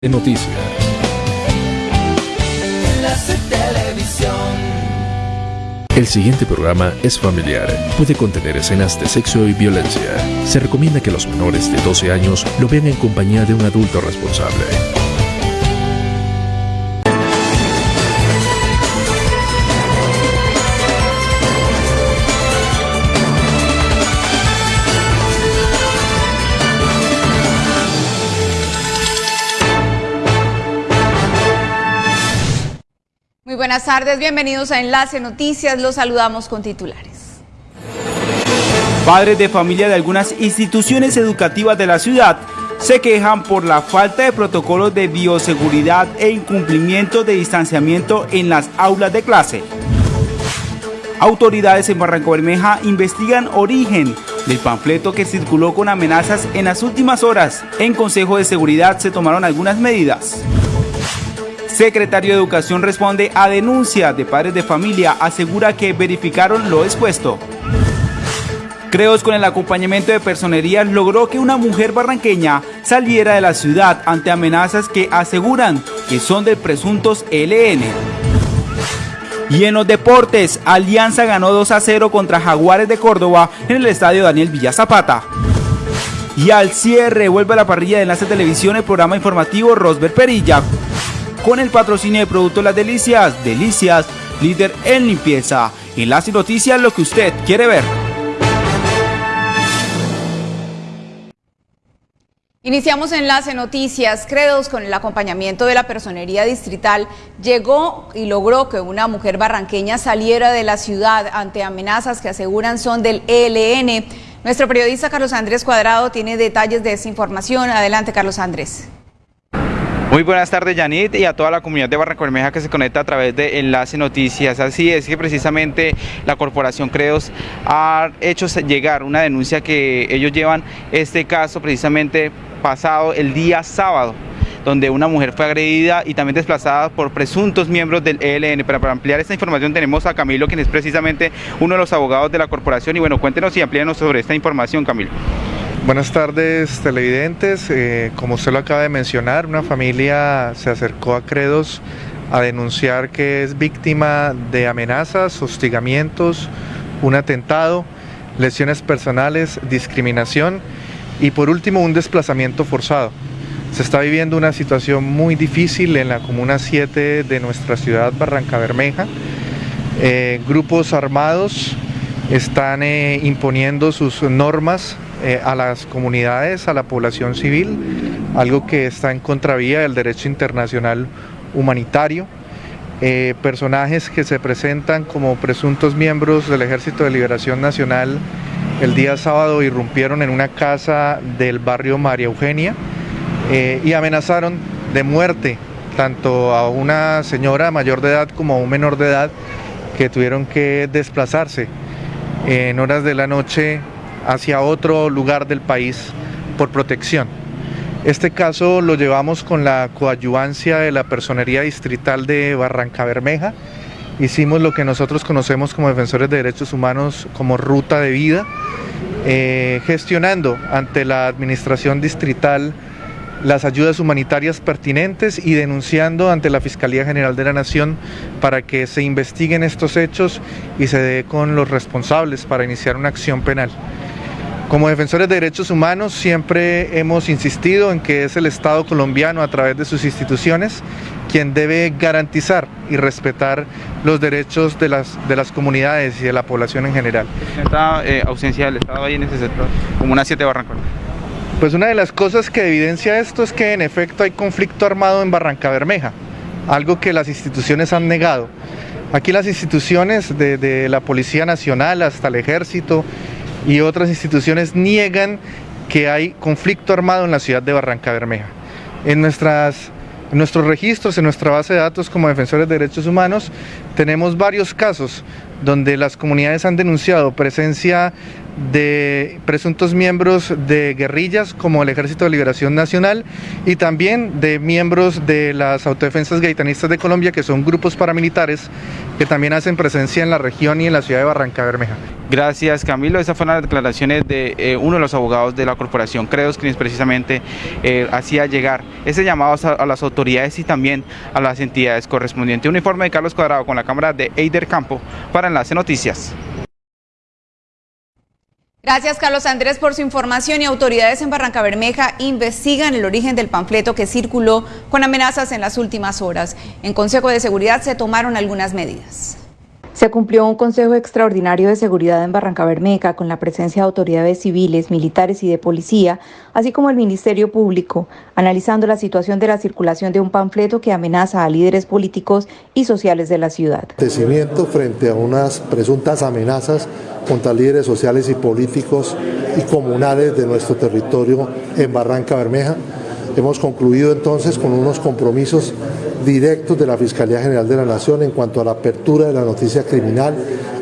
de noticias. El siguiente programa es familiar. Puede contener escenas de sexo y violencia. Se recomienda que los menores de 12 años lo vean en compañía de un adulto responsable. Buenas tardes, bienvenidos a Enlace Noticias, los saludamos con titulares. Padres de familia de algunas instituciones educativas de la ciudad se quejan por la falta de protocolos de bioseguridad e incumplimiento de distanciamiento en las aulas de clase. Autoridades en Barranco Bermeja investigan origen del panfleto que circuló con amenazas en las últimas horas. En Consejo de Seguridad se tomaron algunas medidas. Secretario de Educación responde a denuncia de padres de familia, asegura que verificaron lo expuesto. Creos con el acompañamiento de personería logró que una mujer barranqueña saliera de la ciudad ante amenazas que aseguran que son de presuntos LN. Y en los deportes, Alianza ganó 2 a 0 contra Jaguares de Córdoba en el estadio Daniel Villa Zapata. Y al cierre vuelve a la parrilla de Enlace Televisión el programa informativo Rosber Perilla con el patrocinio de Productos Las Delicias, Delicias, líder en limpieza. Enlace Noticias, lo que usted quiere ver. Iniciamos Enlace Noticias. Credos con el acompañamiento de la Personería Distrital llegó y logró que una mujer barranqueña saliera de la ciudad ante amenazas que aseguran son del ELN. Nuestro periodista Carlos Andrés Cuadrado tiene detalles de esa información. Adelante, Carlos Andrés. Muy buenas tardes, Yanit, y a toda la comunidad de Barranco Bermeja que se conecta a través de Enlace Noticias. Así es que precisamente la Corporación Credos ha hecho llegar una denuncia que ellos llevan este caso precisamente pasado el día sábado donde una mujer fue agredida y también desplazada por presuntos miembros del ELN. Para, para, ampliar esta información tenemos a Camilo, quien es precisamente uno de los abogados de la corporación. Y bueno, cuéntenos y amplíenos sobre esta información, Camilo. Buenas tardes televidentes, eh, como usted lo acaba de mencionar, una familia se acercó a Credos a denunciar que es víctima de amenazas, hostigamientos, un atentado, lesiones personales, discriminación y por último un desplazamiento forzado. Se está viviendo una situación muy difícil en la Comuna 7 de nuestra ciudad, Barranca Bermeja. Eh, grupos armados están eh, imponiendo sus normas eh, a las comunidades, a la población civil, algo que está en contravía del derecho internacional humanitario. Eh, personajes que se presentan como presuntos miembros del Ejército de Liberación Nacional el día sábado irrumpieron en una casa del barrio María Eugenia eh, y amenazaron de muerte tanto a una señora mayor de edad como a un menor de edad que tuvieron que desplazarse en horas de la noche hacia otro lugar del país por protección. Este caso lo llevamos con la coadyuvancia de la Personería Distrital de Barranca Bermeja. Hicimos lo que nosotros conocemos como defensores de derechos humanos como ruta de vida, eh, gestionando ante la Administración Distrital las ayudas humanitarias pertinentes y denunciando ante la Fiscalía General de la Nación para que se investiguen estos hechos y se dé con los responsables para iniciar una acción penal. Como defensores de derechos humanos siempre hemos insistido en que es el Estado colombiano a través de sus instituciones quien debe garantizar y respetar los derechos de las, de las comunidades y de la población en general. Esta eh, ausencia del Estado ahí en ese sector, como una siete Barranco. Pues una de las cosas que evidencia esto es que en efecto hay conflicto armado en Barranca Bermeja, algo que las instituciones han negado. Aquí las instituciones, desde de la Policía Nacional hasta el Ejército, y otras instituciones niegan que hay conflicto armado en la ciudad de Barranca Bermeja. En, nuestras, nuestros registros, en nuestra base de datos como defensores de derechos humanos, tenemos varios casos donde las comunidades han denunciado presencia de presuntos miembros de guerrillas como el Ejército de Liberación Nacional y también de miembros de las autodefensas gaitanistas de Colombia, que son grupos paramilitares que también hacen presencia en la región y en la ciudad de Barranca Bermeja. Gracias Camilo, esas fueron las declaraciones de eh, uno de los abogados de la corporación Credos, quien precisamente eh, hacía llegar ese llamado a, las autoridades y también a las entidades correspondientes. Un informe de Carlos Cuadrado con la cámara de Eider Campo para Enlace Noticias. Gracias Carlos Andrés por su información y autoridades en Barranca Bermeja investigan el origen del panfleto que circuló con amenazas en las últimas horas. En Consejo de Seguridad se tomaron algunas medidas. Se cumplió un Consejo Extraordinario de Seguridad en Barranca Bermeja con la presencia de autoridades civiles, militares y de policía, así como el Ministerio Público, analizando la situación de la circulación de un panfleto que amenaza a líderes políticos y sociales de la ciudad. frente a unas presuntas amenazas contra líderes sociales y políticos y comunales de nuestro territorio en Barranca Bermeja. Hemos concluido entonces con unos compromisos directos de la Fiscalía General de la Nación en cuanto a la apertura de la noticia criminal,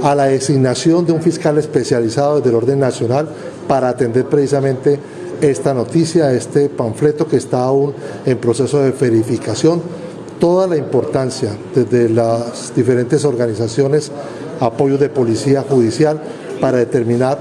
a la designación de un fiscal especializado desde el orden nacional para atender precisamente esta noticia, este panfleto que está aún en proceso de verificación. Toda la importancia desde las diferentes organizaciones, apoyo de policía judicial, para determinar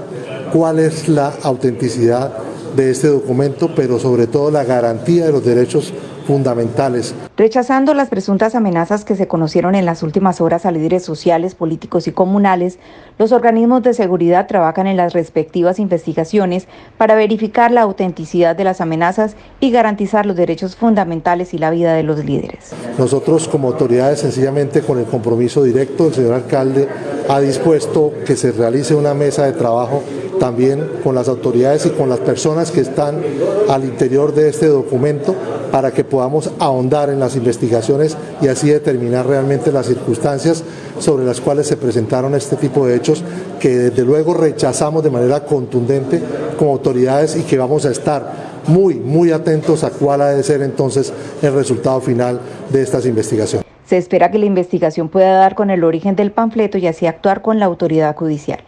cuál es la autenticidad de este documento, pero sobre todo la garantía de los derechos fundamentales. Rechazando las presuntas amenazas que se conocieron en las últimas horas a líderes sociales, políticos y comunales, los organismos de seguridad trabajan en las respectivas investigaciones para verificar la autenticidad de las amenazas y garantizar los derechos fundamentales y la vida de los líderes. Nosotros como autoridades sencillamente con el compromiso directo, el señor alcalde ha dispuesto que se realice una mesa de trabajo también con las autoridades y con las personas que están al interior de este documento para que podamos ahondar en las investigaciones y así determinar realmente las circunstancias sobre las cuales se presentaron este tipo de hechos que desde luego rechazamos de manera contundente como autoridades y que vamos a estar muy, muy atentos a cuál ha de ser entonces el resultado final de estas investigaciones. Se espera que la investigación pueda dar con el origen del panfleto y así actuar con la autoridad judicial.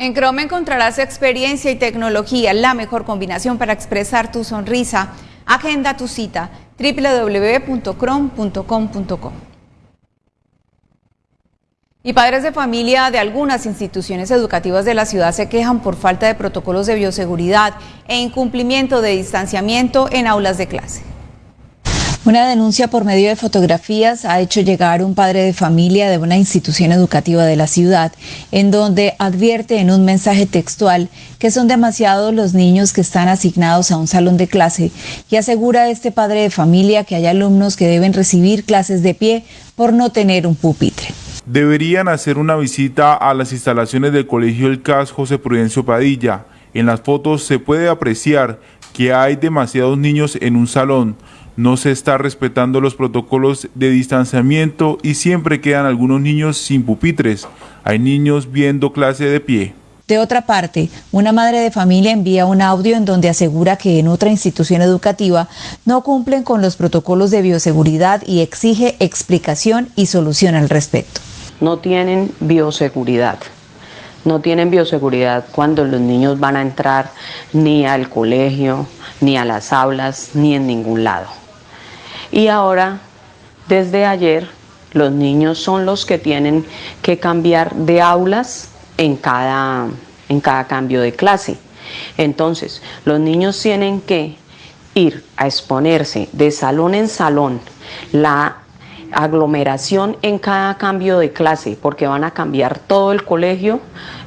En Chrome encontrarás experiencia y tecnología, la mejor combinación para expresar tu sonrisa. Agenda tu cita www.chrome.com.co. Y padres de familia de algunas instituciones educativas de la ciudad se quejan por falta de protocolos de bioseguridad e incumplimiento de distanciamiento en aulas de clase. Una denuncia por medio de fotografías ha hecho llegar un padre de familia de una institución educativa de la ciudad, en donde advierte en un mensaje textual que son demasiados los niños que están asignados a un salón de clase y asegura a este padre de familia que hay alumnos que deben recibir clases de pie por no tener un pupitre. Deberían hacer una visita a las instalaciones del Colegio El CAS José Prudencio Padilla. En las fotos se puede apreciar que hay demasiados niños en un salón no se está respetando los protocolos de distanciamiento y siempre quedan algunos niños sin pupitres. Hay niños viendo clase de pie. De otra parte, una madre de familia envía un audio en donde asegura que en otra institución educativa no cumplen con los protocolos de bioseguridad y exige explicación y solución al respecto. No tienen bioseguridad. No tienen bioseguridad cuando los niños van a entrar ni al colegio, ni a las aulas, ni en ningún lado. Y ahora, desde ayer, los niños son los que tienen que cambiar de aulas en cada, en cada cambio de clase. Entonces, los niños tienen que ir a exponerse de salón en salón la aglomeración en cada cambio de clase, porque van a cambiar todo el colegio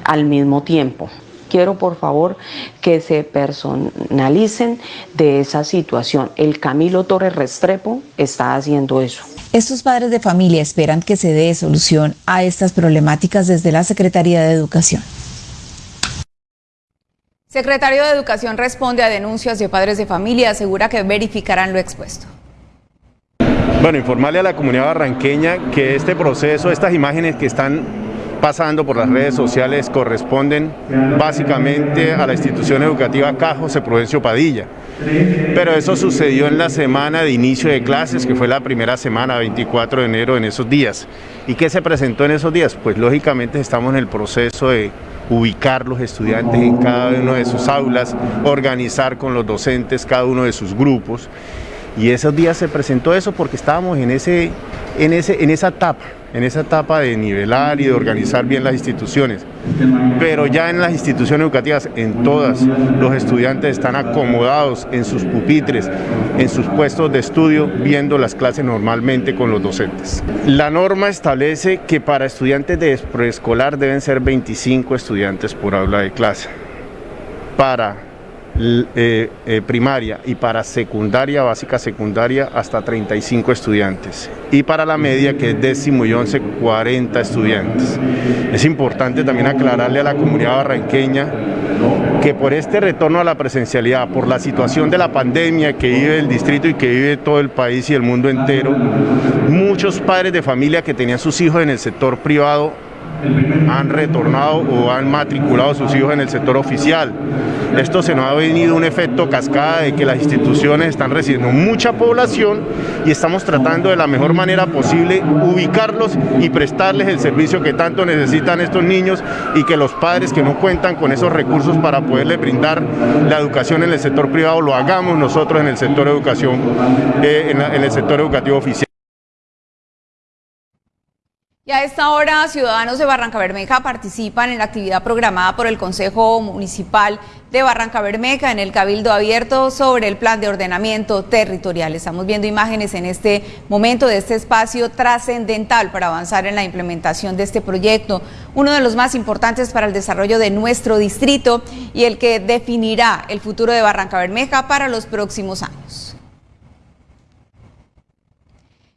al mismo tiempo quiero por favor que se personalicen de esa situación. El Camilo Torres Restrepo está haciendo eso. Estos padres de familia esperan que se dé solución a estas problemáticas desde la Secretaría de Educación. Secretario de Educación responde a denuncias de padres de familia, asegura que verificarán lo expuesto. Bueno, informarle a la comunidad barranqueña que este proceso, estas imágenes que están pasando por las redes sociales corresponden básicamente a la institución educativa Cajo José Prudencio Padilla. pero eso sucedió en la semana de inicio de clases, que fue la primera semana, 24 de enero, en esos días. ¿Y qué se presentó en esos días? Pues lógicamente estamos en el proceso de ubicar los estudiantes en cada una de sus aulas, organizar con los docentes cada uno de sus grupos. Y esos días se presentó eso porque estábamos en, ese, en, ese, en esa etapa, en esa etapa de nivelar y de organizar bien las instituciones. Pero ya en las instituciones educativas, en todas, los estudiantes están acomodados en sus pupitres, en sus puestos de estudio, viendo las clases normalmente con los docentes. La norma establece que para estudiantes de preescolar deben ser 25 estudiantes por aula de clase. Para eh, eh, primaria y para secundaria, básica secundaria, hasta 35 estudiantes. Y para la media, que es décimo y once, 40 estudiantes. Es importante también aclararle a la comunidad barranqueña que por este retorno a la presencialidad, por la situación de la pandemia que vive el distrito y que vive todo el país y el mundo entero, muchos padres de familia que tenían sus hijos en el sector privado han retornado o han matriculado sus hijos en el sector oficial. Esto se nos ha venido un efecto cascada de que las instituciones están recibiendo mucha población y estamos tratando de la mejor manera posible ubicarlos y prestarles el servicio que tanto necesitan estos niños y que los padres que no cuentan con esos recursos para poderles brindar la educación en el sector privado lo hagamos nosotros en el sector educación, eh, en el sector educativo oficial. Y a esta hora, ciudadanos de Barranca Bermeja participan en la actividad programada por el Consejo Municipal de Barranca Bermeja en el Cabildo Abierto sobre el plan de ordenamiento territorial. Estamos viendo imágenes en este momento de este espacio trascendental para avanzar en la implementación de este proyecto, uno de los más importantes para el desarrollo de nuestro distrito y el que definirá el futuro de Barranca Bermeja para los próximos años.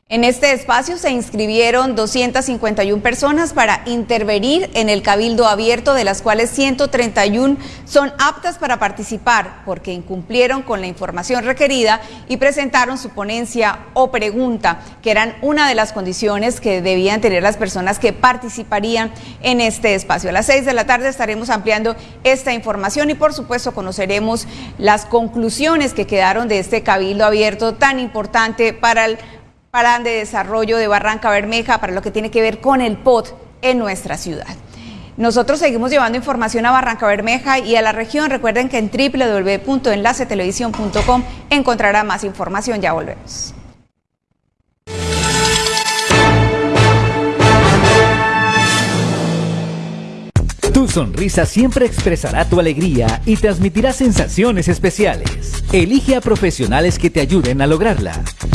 En este espacio se inscribieron 251 personas para intervenir en el cabildo abierto, de las cuales 131 son aptas para participar porque incumplieron con la información requerida y presentaron su ponencia o pregunta, que eran una de las condiciones que debían tener las personas que participarían en este espacio. A las 6 de la tarde estaremos ampliando esta información y por supuesto conoceremos las conclusiones que quedaron de este cabildo abierto tan importante para el Plan de Desarrollo de Barranca Bermeja para lo que tiene que ver con el POT en nuestra ciudad. Nosotros seguimos llevando información a Barranca Bermeja y a la región. Recuerden que en www.enlacetelevisión.com encontrará más información. Ya volvemos. Tu sonrisa siempre expresará tu alegría y transmitirá sensaciones especiales. Elige a profesionales que te ayuden a lograrla.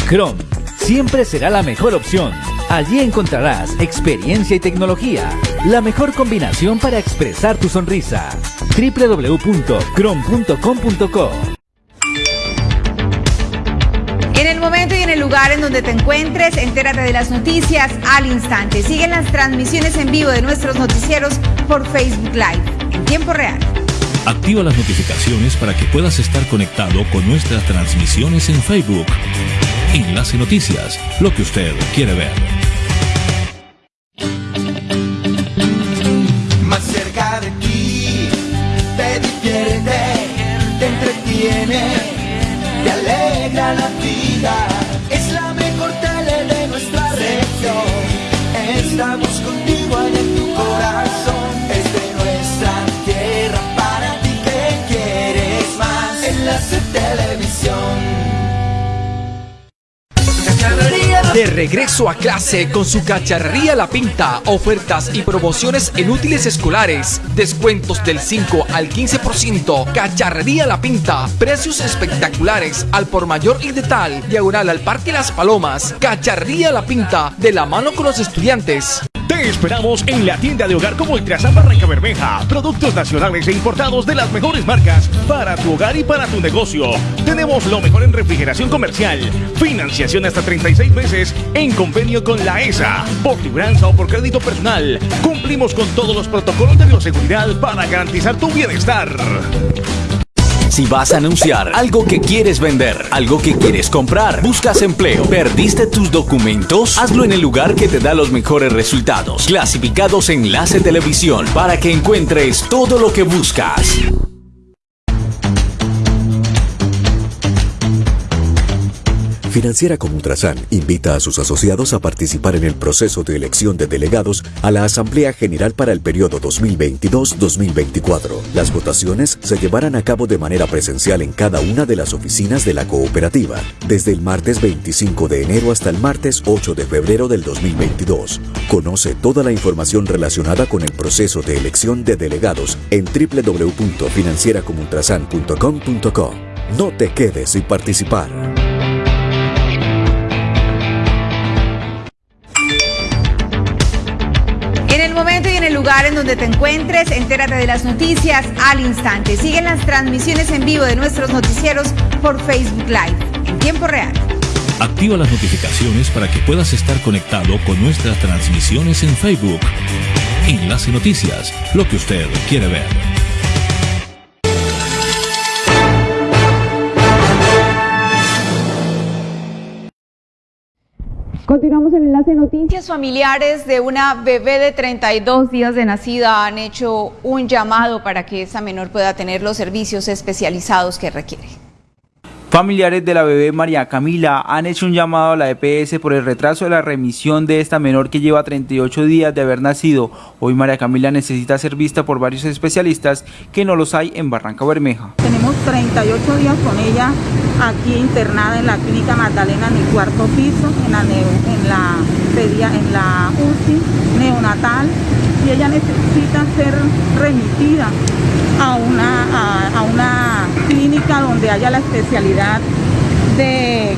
Chrome siempre será la mejor opción. Allí encontrarás experiencia y tecnología, la mejor combinación para expresar tu sonrisa. www.crom.com.co En el momento y en el lugar en donde te encuentres, entérate de las noticias al instante. Siguen las transmisiones en vivo de nuestros noticieros por Facebook Live en tiempo real. Activa las notificaciones para que puedas estar conectado con nuestras transmisiones en Facebook. Enlace Noticias, lo que usted quiere ver. Más cerca de ti, te divierte, te entretiene, te alegra la vida. De regreso a clase con su cacharrería La Pinta, ofertas y promociones en útiles escolares, descuentos del 5 al 15%, cacharrería La Pinta, precios espectaculares al por mayor y de tal, diagonal al Parque Las Palomas, cacharrería La Pinta, de la mano con los estudiantes. Te esperamos en la tienda de hogar como Ultrasan Barranca Bermeja. Productos nacionales e importados de las mejores marcas para tu hogar y para tu negocio. Tenemos lo mejor en refrigeración comercial. Financiación hasta 36 meses en convenio con la ESA. Por libranza o por crédito personal. Cumplimos con todos los protocolos de bioseguridad para garantizar tu bienestar. Si vas a anunciar algo que quieres vender, algo que quieres comprar, buscas empleo, perdiste tus documentos, hazlo en el lugar que te da los mejores resultados. Clasificados Enlace Televisión para que encuentres todo lo que buscas. Financiera como Ultrasan invita a sus asociados a participar en el proceso de elección de delegados a la Asamblea General para el periodo 2022-2024. Las votaciones se llevarán a cabo de manera presencial en cada una de las oficinas de la cooperativa, desde el martes 25 de enero hasta el martes 8 de febrero del 2022. Conoce toda la información relacionada con el proceso de elección de delegados en www.financieracomultrasan.com.co. No te quedes sin participar. Lugar en donde te encuentres, entérate de las noticias al instante. Siguen las transmisiones en vivo de nuestros noticieros por Facebook Live en tiempo real. Activa las notificaciones para que puedas estar conectado con nuestras transmisiones en Facebook. Enlace Noticias, lo que usted quiere ver. Continuamos en Enlace Noticias. Familiares de una bebé de 32 días de nacida han hecho un llamado para que esa menor pueda tener los servicios especializados que requiere. Familiares de la bebé María Camila han hecho un llamado a la EPS por el retraso de la remisión de esta menor que lleva 38 días de haber nacido. Hoy María Camila necesita ser vista por varios especialistas que no los hay en Barranca Bermeja. Tenemos 38 días con ella aquí internada en la clínica Magdalena en el cuarto piso, en la, en la, en la UCI neonatal y ella necesita ser remitida a una, a, una clínica donde haya la especialidad de,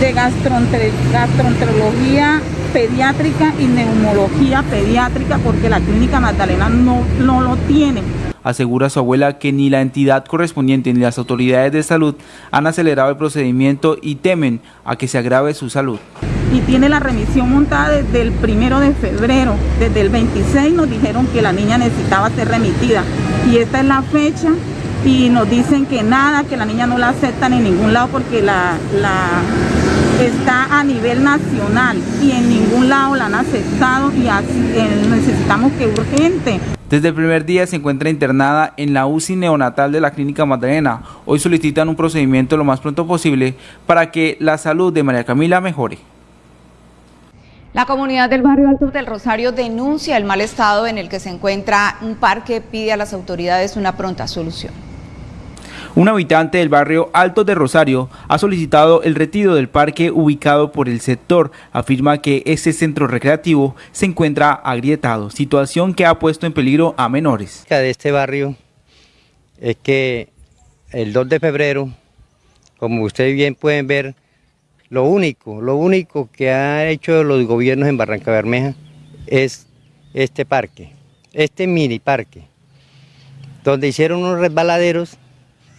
de gastroenterología pediátrica y neumología pediátrica porque la clínica Magdalena no, no lo tiene. Asegura su abuela que ni la entidad correspondiente ni las autoridades de salud han acelerado el procedimiento y temen a que se agrave su salud. Y tiene la remisión montada desde el primero de febrero. Desde el 26 nos dijeron que la niña necesitaba ser remitida. Y esta es la fecha y nos dicen que nada, que la niña no la aceptan en ningún lado porque la, la está a nivel nacional y en ningún lado la han aceptado y eh, necesitamos que urgente desde el primer día se encuentra internada en la UCI neonatal de la Clínica Magdalena. Hoy solicitan un procedimiento lo más pronto posible para que la salud de María Camila mejore. La comunidad del barrio Alto del Rosario denuncia el mal estado en el que se encuentra un parque, pide a las autoridades una pronta solución. Un habitante del barrio Alto de Rosario ha solicitado el retiro del parque ubicado por el sector. Afirma que este centro recreativo se encuentra agrietado, situación que ha puesto en peligro a menores. De este barrio es que el 2 de febrero, como ustedes bien pueden ver, lo único, lo único que han hecho los gobiernos en Barranca Bermeja es este parque, este mini parque, donde hicieron unos resbaladeros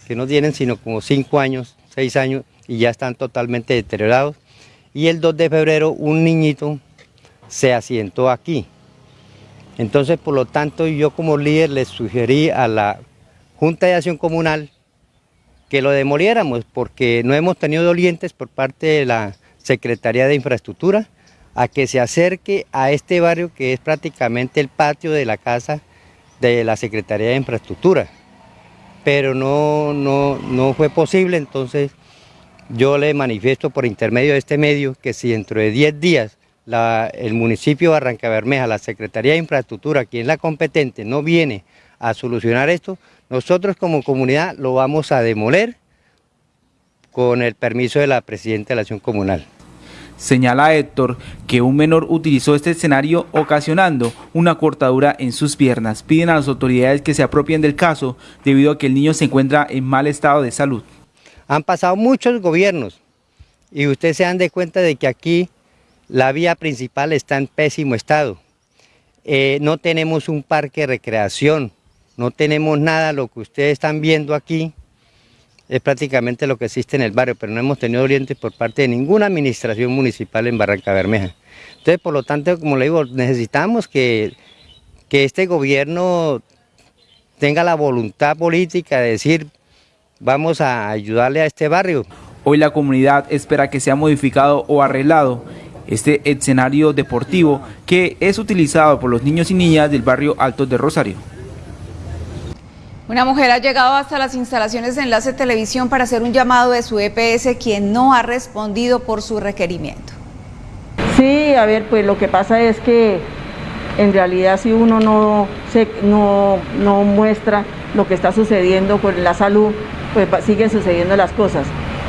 que no tienen sino como 5 años, 6 años y ya están totalmente deteriorados. Y el 2 de febrero un niñito se asientó aquí. Entonces, por lo tanto, yo como líder les sugerí a la Junta de Acción Comunal que lo demoliéramos porque no hemos tenido dolientes por parte de la Secretaría de Infraestructura a que se acerque a este barrio que es prácticamente el patio de la casa de la Secretaría de Infraestructura pero no, no, no fue posible, entonces yo le manifiesto por intermedio de este medio que si dentro de 10 días el municipio de Barranca Bermeja, la Secretaría de Infraestructura, quien es la competente, no viene a solucionar esto, nosotros como comunidad lo vamos a demoler con el permiso de la Presidenta de la Acción Comunal. Señala Héctor que un menor utilizó este escenario ocasionando una cortadura en sus piernas. Piden a las autoridades que se apropien del caso debido a que el niño se encuentra en mal estado de salud. Han pasado muchos gobiernos y ustedes se dan de cuenta de que aquí la vía principal está en pésimo estado. Eh, no tenemos un parque de recreación, no tenemos nada, lo que ustedes están viendo aquí es prácticamente lo que existe en el barrio, pero no hemos tenido orientes por parte de ninguna administración municipal en Barranca Bermeja. Entonces, por lo tanto, como le digo, necesitamos que, que este gobierno tenga la voluntad política de decir, vamos a ayudarle a este barrio. Hoy la comunidad espera que sea modificado o arreglado este escenario deportivo que es utilizado por los niños y niñas del barrio Alto de Rosario. Una mujer ha llegado hasta las instalaciones de Enlace Televisión para hacer un llamado de su EPS, quien no ha respondido por su requerimiento. Sí, a ver, pues lo que pasa es que en realidad si uno no, se, no, no muestra lo que está sucediendo con la salud, pues siguen sucediendo las cosas.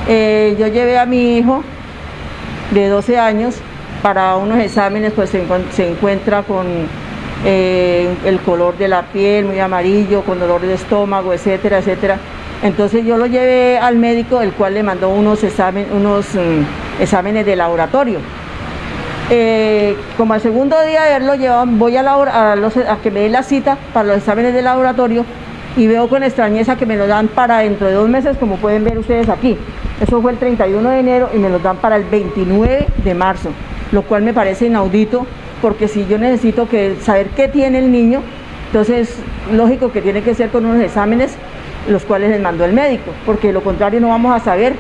Eh, yo llevé a mi hijo de 12 años para unos exámenes, pues se, se encuentra con el color de la piel muy amarillo, con dolor de estómago, etcétera, etcétera. Entonces yo lo llevé al médico, el cual le mandó unos, unos mm, exámenes de laboratorio. Eh, como al segundo día de haberlo llevado, voy a, a, a que me den la cita para los exámenes de laboratorio y veo con extrañeza que me lo dan para dentro de dos meses, como pueden ver ustedes aquí. Eso fue el 31 de enero y me lo dan para el 29 de marzo, lo cual me parece inaudito porque si yo necesito saber qué tiene el niño, entonces lógico que tiene que ser con unos exámenes los cuales les mandó el médico, porque lo contrario no vamos a saber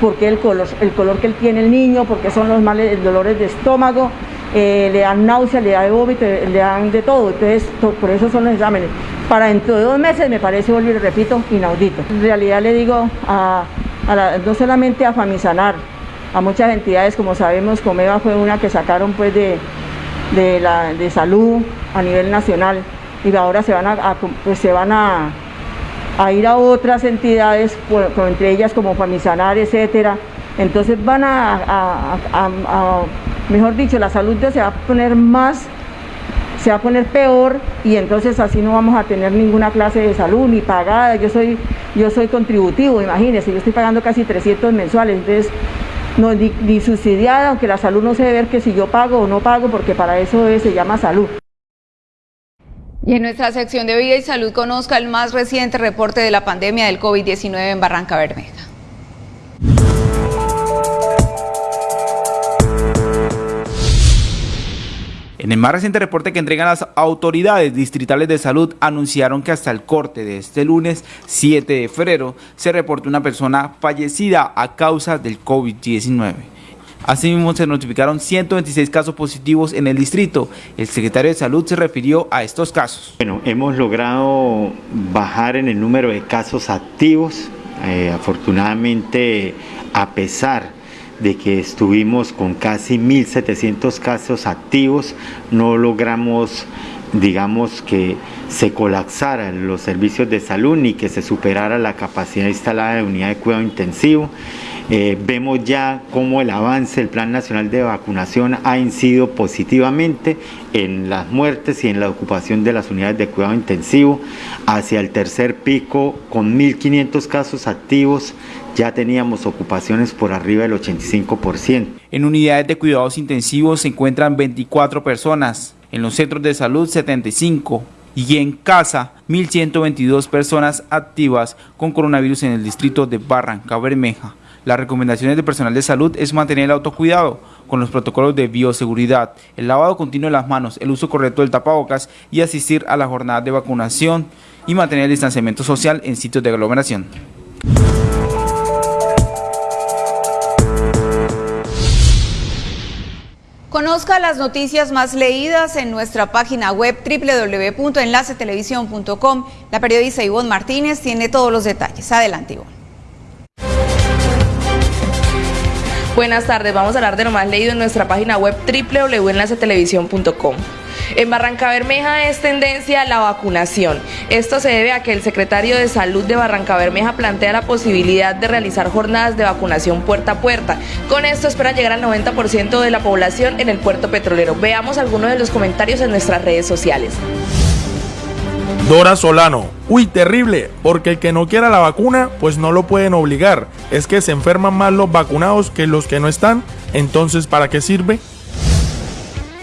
por qué el color, el color que él tiene el niño, por qué son los males, dolores de estómago, eh, le dan náusea, le dan vómito, le dan de todo, entonces por eso son los exámenes. Para dentro de dos meses me parece, volver repito, inaudito. En realidad le digo a, no solamente a Famisanar, a muchas entidades, como sabemos, Comeva fue una que sacaron pues de, de, la, de salud a nivel nacional y ahora se van a, pues se van a, a, ir a otras entidades, entre ellas como Famisanar, etcétera. Entonces van a, mejor dicho, la salud se va a poner más, se va a poner peor y entonces así no vamos a tener ninguna clase de salud ni pagada. Yo soy, yo soy contributivo, imagínense, yo estoy pagando casi 300 mensuales, entonces no, ni, subsidiada, aunque la salud no se debe ver que si yo pago o no pago, porque para eso se llama salud. Y en nuestra sección de Vida y Salud conozca el más reciente reporte de la pandemia del COVID-19 en Barranca Bermeja. En el más reciente reporte que entregan las autoridades distritales de salud, anunciaron que hasta el corte de este lunes 7 de febrero se reportó una persona fallecida a causa del COVID-19. Asimismo, se notificaron 126 casos positivos en el distrito. El secretario de Salud se refirió a estos casos. Bueno, hemos logrado bajar en el número de casos activos. Eh, afortunadamente, a pesar de que estuvimos con casi 1.700 casos activos, no logramos, digamos, que se colapsaran los servicios de salud ni que se superara la capacidad instalada de unidad de cuidado intensivo. Eh, vemos ya cómo el avance del Plan Nacional de Vacunación ha incidido positivamente en las muertes y en la ocupación de las unidades de cuidado intensivo. Hacia el tercer pico, con 1.500 casos activos, ya teníamos ocupaciones por arriba del 85%. En unidades de cuidados intensivos se encuentran 24 personas, en los centros de salud 75 y en casa 1.122 personas activas con coronavirus en el distrito de Barranca Bermeja. Las recomendaciones del personal de salud es mantener el autocuidado con los protocolos de bioseguridad, el lavado continuo de las manos, el uso correcto del tapabocas y asistir a la jornada de vacunación y mantener el distanciamiento social en sitios de aglomeración. Conozca las noticias más leídas en nuestra página web www.enlacetelevisión.com. La periodista Ivonne Martínez tiene todos los detalles. Adelante, Ivonne. Buenas tardes, vamos a hablar de lo más leído en nuestra página web www.enlacetelevisión.com. En Barranca Bermeja es tendencia la vacunación. Esto se debe a que el secretario de Salud de Barranca Bermeja plantea la posibilidad de realizar jornadas de vacunación puerta a puerta. Con esto esperan llegar al 90% de la población en el puerto petrolero. Veamos algunos de los comentarios en nuestras redes sociales. Dora Solano, uy, terrible, porque el que no quiera la vacuna, pues no lo pueden obligar. Es que se enferman más los vacunados que los que no están, entonces ¿para qué sirve?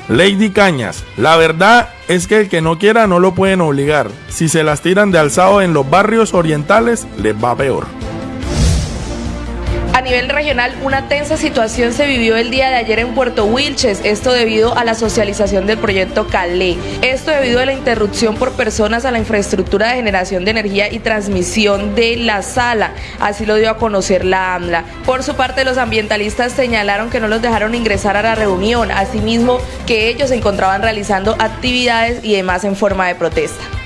Lady Cañas, la verdad es que el que no quiera no lo pueden obligar. Si se las tiran de alzado en los barrios orientales, les va peor. A nivel regional, una tensa situación se vivió el día de ayer en Puerto Wilches, esto debido a la socialización del proyecto Calé. Esto debido a la interrupción por personas a la infraestructura de generación de energía y transmisión de la sala, así lo dio a conocer la AMLA. Por su parte, los ambientalistas señalaron que no los dejaron ingresar a la reunión, asimismo que ellos se encontraban realizando actividades y demás en forma de protesta.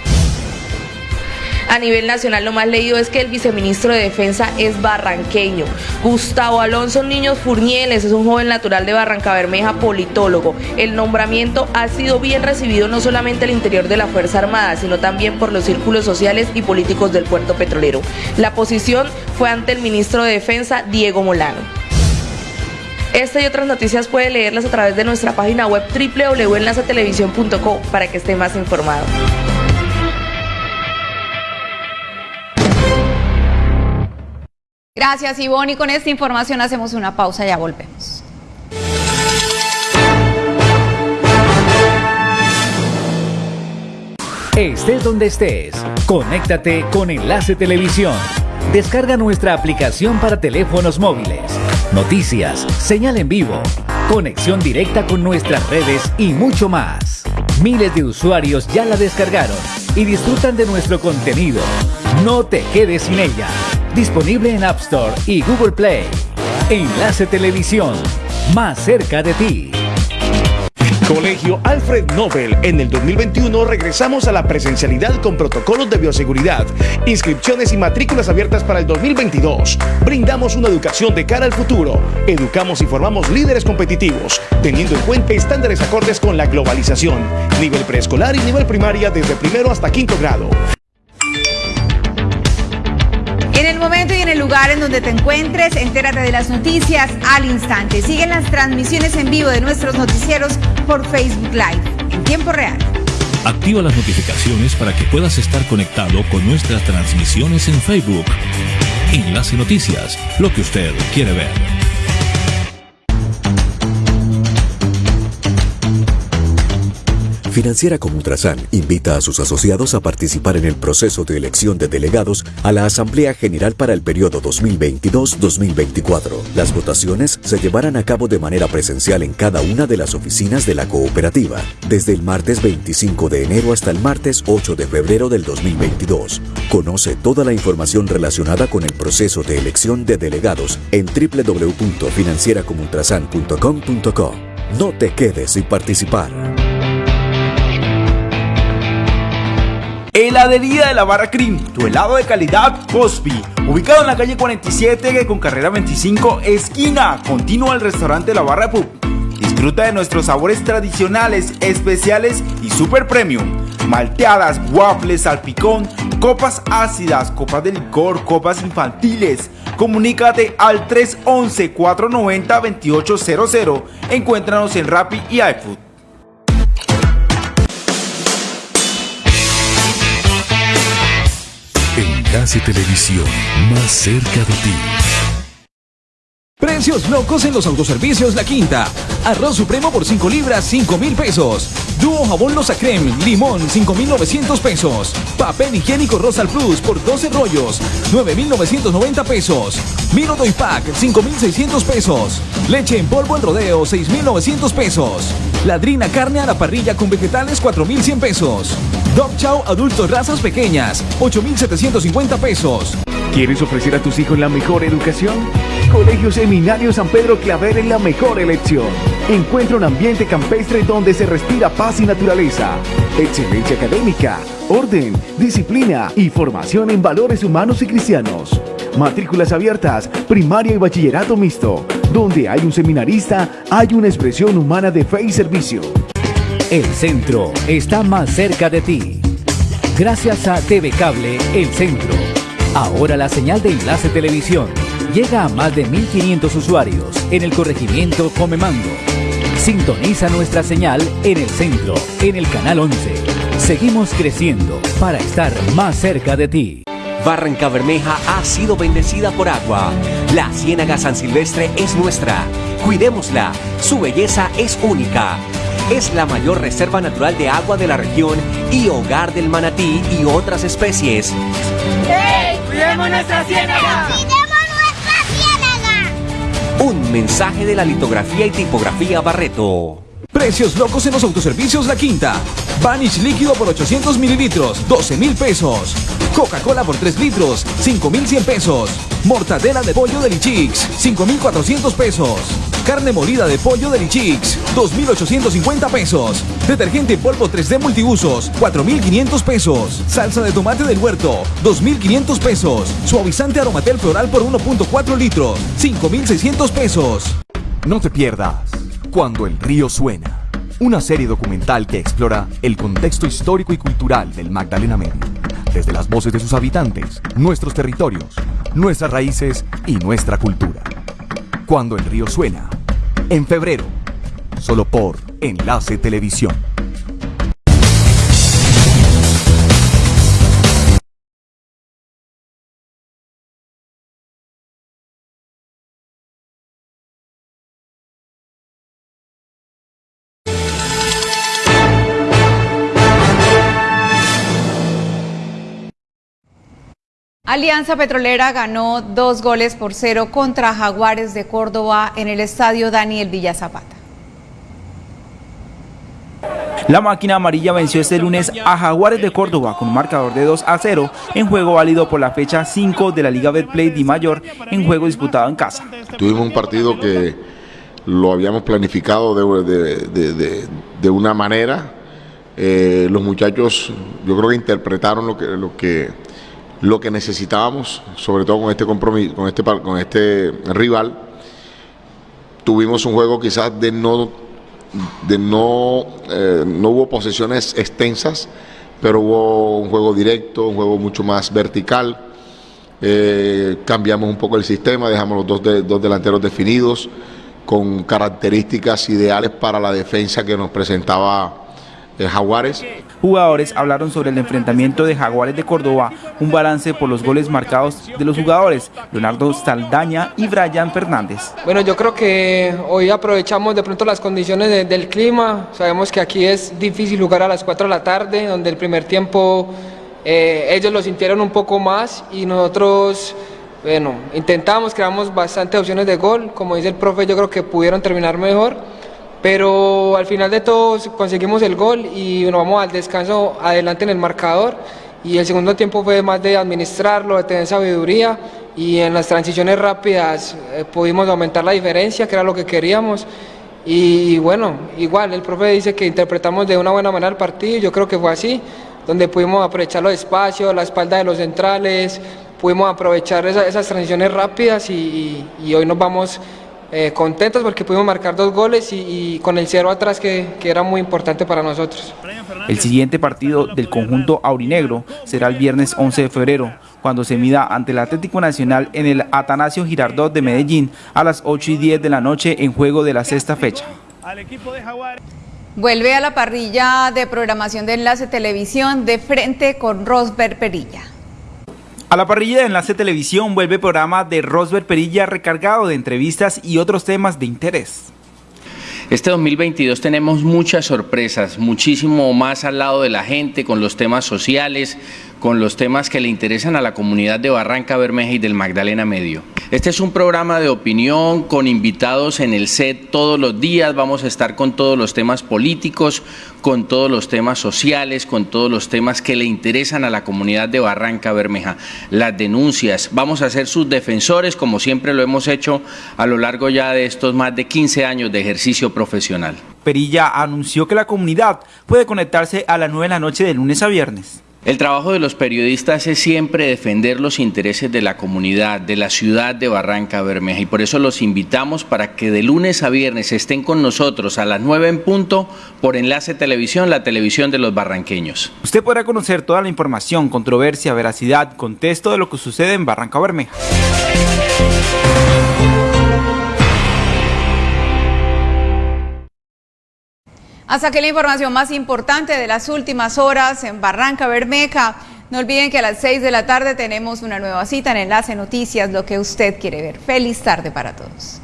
A nivel nacional lo más leído es que el viceministro de Defensa es barranqueño. Gustavo Alonso Niños Furnieles es un joven natural de Barranca Bermeja, politólogo. El nombramiento ha sido bien recibido no solamente al interior de la Fuerza Armada, sino también por los círculos sociales y políticos del puerto petrolero. La posición fue ante el ministro de Defensa, Diego Molano. Esta y otras noticias puede leerlas a través de nuestra página web www.enlacetelevisión.co para que esté más informado. Gracias Ivonne y con esta información hacemos una pausa, ya volvemos. Estés donde estés, conéctate con Enlace Televisión. Descarga nuestra aplicación para teléfonos móviles. Noticias, señal en vivo, conexión directa con nuestras redes y mucho más. Miles de usuarios ya la descargaron y disfrutan de nuestro contenido. No te quedes sin ella. Disponible en App Store y Google Play. Enlace Televisión, más cerca de ti. Colegio Alfred Nobel. En el 2021 regresamos a la presencialidad con protocolos de bioseguridad, inscripciones y matrículas abiertas para el 2022. Brindamos una educación de cara al futuro. Educamos y formamos líderes competitivos, teniendo en cuenta estándares acordes con la globalización. Nivel preescolar y nivel primaria desde primero hasta quinto grado. En el lugar en donde te encuentres, entérate de las noticias al instante. Siguen las transmisiones en vivo de nuestros noticieros por Facebook Live en tiempo real. Activa las notificaciones para que puedas estar conectado con nuestras transmisiones en Facebook. Enlace Noticias, lo que usted quiere ver. Financiera como Ultrasan invita a sus asociados a participar en el proceso de elección de delegados a la Asamblea General para el periodo 2022-2024. Las votaciones se llevarán a cabo de manera presencial en cada una de las oficinas de la cooperativa, desde el martes 25 de enero hasta el martes 8 de febrero del 2022. Conoce toda la información relacionada con el proceso de elección de delegados en www.financieracomultrasan.com.co. No te quedes sin participar. Heladería de la Barra Cream, tu helado de calidad Cosby. Ubicado en la calle 47 con carrera 25, esquina continua al restaurante La Barra Pub. Disfruta de nuestros sabores tradicionales, especiales y super premium. Malteadas, waffles, salpicón, copas ácidas, copas de licor, copas infantiles. Comunícate al 311-490-2800. Encuéntranos en Rappi y iFood. Enlace Televisión, más cerca de ti. Precios locos en los autoservicios La Quinta. Arroz supremo por 5 libras, 5 mil pesos. Dúo jabón Losa Creme, limón, 5,900 pesos. Papel higiénico Rosal Plus por 12 rollos, 9,990 pesos. Vino Doy Pack, 5,600 pesos. Leche en polvo en rodeo, 6,900 pesos. Ladrina carne a la parrilla con vegetales, 4,100 pesos. Dog Chow adultos razas pequeñas, 8,750 pesos. ¿Quieres ofrecer a tus hijos la mejor educación? Colegio Seminario San Pedro Claver es la mejor elección. Encuentra un ambiente campestre donde se respira paz y naturaleza. Excelencia académica, orden, disciplina y formación en valores humanos y cristianos. Matrículas abiertas, primaria y bachillerato mixto. Donde hay un seminarista, hay una expresión humana de fe y servicio. El centro está más cerca de ti. Gracias a TV Cable, El Centro. Ahora la señal de Enlace Televisión llega a más de 1.500 usuarios en el corregimiento Comemando. Sintoniza nuestra señal en el centro, en el canal 11. Seguimos creciendo para estar más cerca de ti. Barranca Bermeja ha sido bendecida por agua. La Ciénaga San Silvestre es nuestra. Cuidémosla. Su belleza es única. Es la mayor reserva natural de agua de la región y hogar del manatí y otras especies. ¡Cuidemos nuestra ciénaga! Un mensaje de la litografía y tipografía Barreto. Precios locos en los autoservicios La Quinta. Vanish líquido por 800 mililitros, 12 mil pesos. Coca-Cola por 3 litros, 5 mil 100 pesos. Mortadela de pollo de Lichix, 5 mil 400 pesos. Carne molida de pollo de Lichix, 2.850 pesos. Detergente en polvo 3D multiusos, 4.500 pesos. Salsa de tomate del huerto, 2.500 pesos. Suavizante aromatel floral por 1.4 litros, 5.600 pesos. No te pierdas Cuando el río suena. Una serie documental que explora el contexto histórico y cultural del Magdalena Medio, desde las voces de sus habitantes, nuestros territorios, nuestras raíces y nuestra cultura. Cuando el río suena, en febrero, solo por Enlace Televisión. Alianza Petrolera ganó dos goles por cero contra Jaguares de Córdoba en el estadio Daniel Villa Zapata. La máquina amarilla venció este lunes a Jaguares de Córdoba con un marcador de 2 a 0 en juego válido por la fecha 5 de la Liga Betplay Di Mayor en juego disputado en casa. Tuvimos un partido que lo habíamos planificado de, una manera. Eh, los muchachos yo creo que interpretaron lo que, lo que lo que necesitábamos, sobre todo con este compromiso, con este, con este rival. Tuvimos un juego quizás de no, de no, eh, no hubo posesiones extensas, pero hubo un juego directo, un juego mucho más vertical. Eh, cambiamos un poco el sistema, dejamos los dos, dos delanteros definidos, con características ideales para la defensa que nos presentaba de Jaguares. Jugadores hablaron sobre el enfrentamiento de Jaguares de Córdoba, un balance por los goles marcados de los jugadores, Leonardo Saldaña y Brian Fernández. Bueno, yo creo que hoy aprovechamos de pronto las condiciones del clima, sabemos que aquí es difícil jugar a las 4 de la tarde, donde el primer tiempo eh, ellos lo sintieron un poco más y nosotros... Bueno, intentamos, creamos bastantes opciones de gol, como dice el profe, yo creo que pudieron terminar mejor, pero al final de todo conseguimos el gol y nos vamos al descanso adelante en el marcador y el segundo tiempo fue más de administrarlo, de tener sabiduría y en las transiciones rápidas eh, pudimos aumentar la diferencia, que era lo que queríamos. Y bueno, igual el profe dice que interpretamos de una buena manera el partido, yo creo que fue así, donde pudimos aprovechar los espacios, la espalda de los centrales, pudimos aprovechar esas transiciones rápidas y hoy nos vamos eh, contentos porque pudimos marcar dos goles y, con el cero atrás que, que, era muy importante para nosotros. El siguiente partido del conjunto aurinegro será el viernes 11 de febrero, cuando se mida ante el Atlético Nacional en el Atanasio Girardot de Medellín a las 8 y 10 de la noche en juego de la sexta fecha. Vuelve a la parrilla de programación de Enlace Televisión de frente con Rosber Perilla. A la parrilla de Enlace Televisión vuelve el programa de Rosber Perilla recargado de entrevistas y otros temas de interés. Este 2022 tenemos muchas sorpresas, muchísimo más al lado de la gente, con los temas sociales, con los temas que le interesan a la comunidad de Barranca Bermeja y del Magdalena Medio. Este es un programa de opinión con invitados en el set todos los días, vamos a estar con todos los temas políticos, con todos los temas sociales, con todos los temas que le interesan a la comunidad de Barranca Bermeja, las denuncias, vamos a ser sus defensores como siempre lo hemos hecho a lo largo ya de estos más de 15 años de ejercicio profesional. Perilla anunció que la comunidad puede conectarse a las 9 de la noche de lunes a viernes. El trabajo de los periodistas es siempre defender los intereses de la comunidad, de la ciudad de Barranca Bermeja y por eso los invitamos para que de lunes a viernes estén con nosotros a las 9 en punto por Enlace Televisión, la televisión de los barranqueños. Usted podrá conocer toda la información, controversia, veracidad, contexto de lo que sucede en Barranca Bermeja. Hasta aquí la información más importante de las últimas horas en Barranca Bermeja. No olviden que a las 6 de la tarde tenemos una nueva cita en Enlace Noticias, lo que usted quiere ver. Feliz tarde para todos.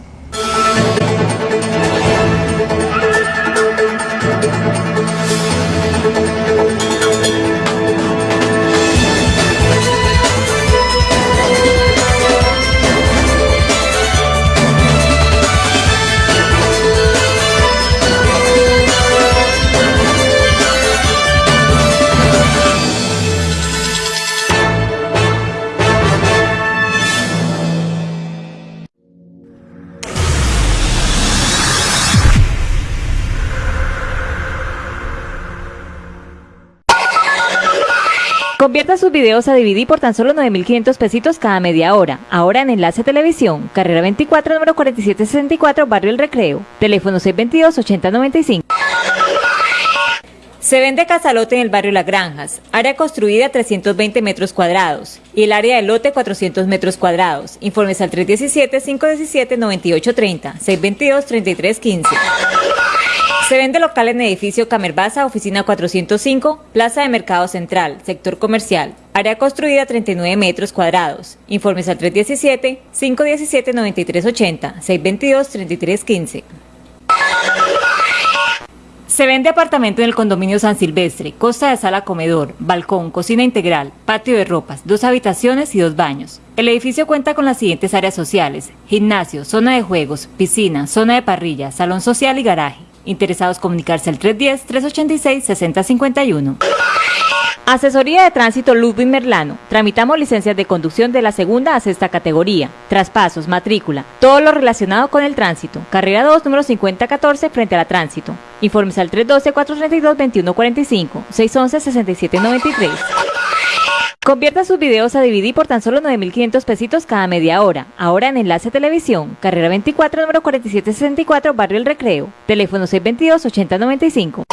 Convierta sus videos a DVD por tan solo 9.500 pesitos cada media hora. Ahora en Enlace Televisión, carrera 24, número 4764, Barrio El Recreo. Teléfono 622-8095. Se vende casalote en el barrio Las Granjas, área construida 320 metros cuadrados y el área de lote 400 metros cuadrados. Informes al 317-517-9830, 622-3315. Se vende local en edificio Camerbaza, oficina 405, Plaza de Mercado Central, sector comercial. Área construida 39 metros cuadrados. Informes al 317-517-9380, 622-3315. Se vende apartamento en el condominio San Silvestre, costa de sala comedor, balcón, cocina integral, patio de ropas, dos habitaciones y dos baños. El edificio cuenta con las siguientes áreas sociales, gimnasio, zona de juegos, piscina, zona de parrilla, salón social y garaje. Interesados comunicarse al 310-386-6051. Asesoría de Tránsito Ludwig Merlano. Tramitamos licencias de conducción de la segunda a sexta categoría. Traspasos, matrícula, todo lo relacionado con el tránsito. Carrera 2, número 5014, frente a la tránsito. Informes al 312-432-2145, 611-6793. Convierta sus videos a DVD por tan solo 9.500 pesitos cada media hora. Ahora en Enlace Televisión, carrera 24, número 4764, Barrio El Recreo. Teléfono 622-8095.